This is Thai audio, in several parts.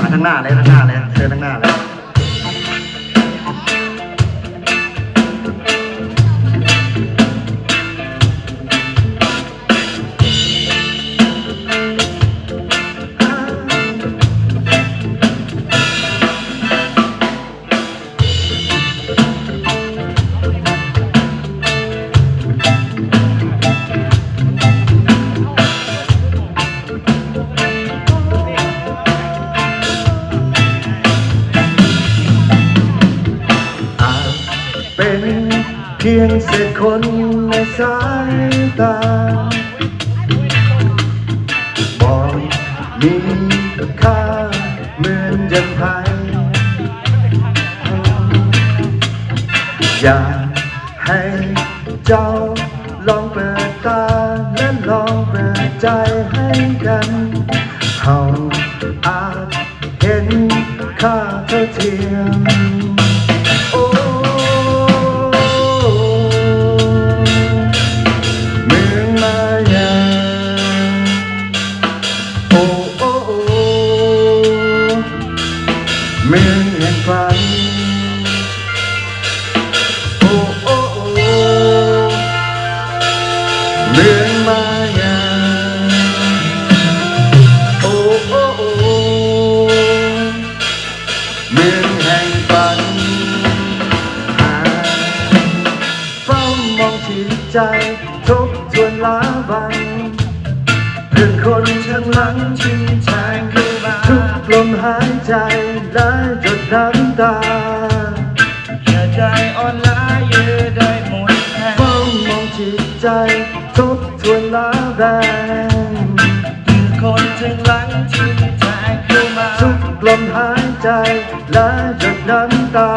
มาทั้งหน้าเลยทั้งหน้าเลยเชิญทั้งหน้าเลย พียงเศษคนในสายตาบอกมีค่าเหมือนยังไงอยากให้เจ้าลองเปิดังเพื่อนคนข้งหลังชิงแทงเข้ามาทุกลมหายใจและหยดน้ำตาอย่าได้อ่อนล้าอย่าได้หมดแรงเฝ้ามองที่ใจทบทวนล้าแรงคือคนถึงหลังที่แทงเข้ามาทุกลมหายใจและหยดน้ำตา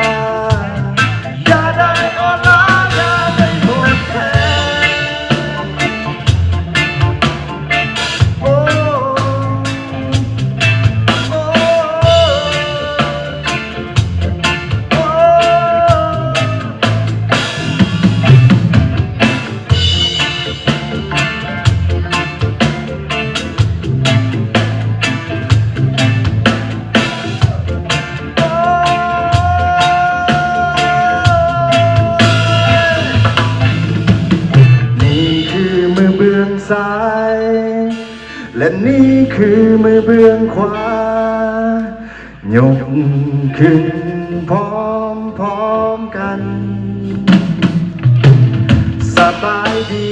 และนี่คือมือเบื้องขวายกขึ้นพร้อมพร้อมกัน สบายดี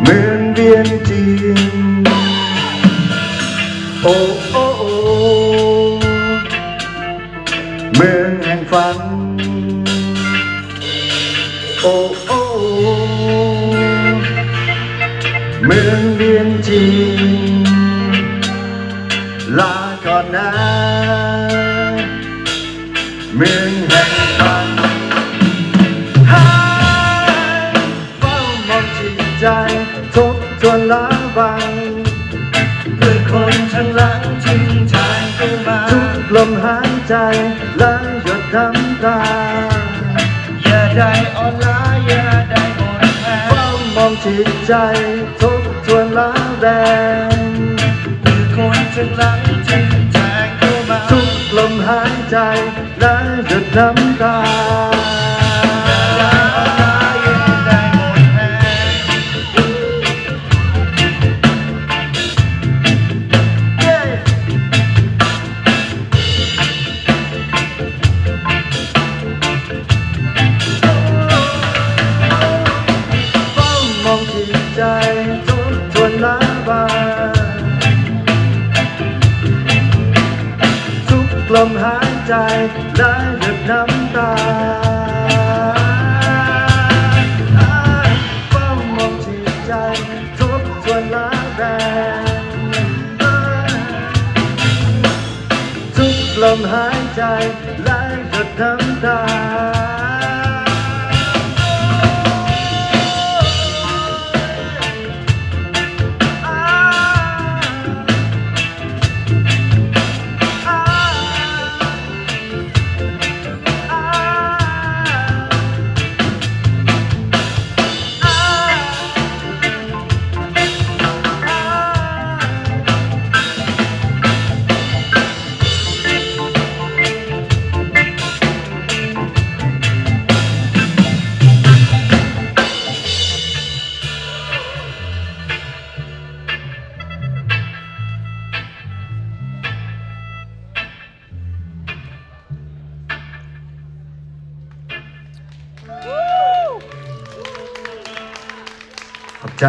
เหมือนเวียนจีนโอ้โอ้โอ้เมืองแห่งฝัน มืองเวียนจีนลาก่อนนะเมืองแห่งฝันหาเฝ้ามองจิตใจทบทวนล้าบังเพื่อคนข้างหลังที่แทงเข้ามาทุกลมหายใจและหยดน้ำตาอย่าได้อ่อนล้าอย่าได้หมดแรงเฝ้ามองจิตใจทบ แรงคือคนข้งหลังที่แทงเข้ามาทุกลมหายใจและหยดน้ำตา ลมหายใจและหยดน้ำตาความองที่ใจทบทวนล้าแรงทุกลมหายใจ ใจ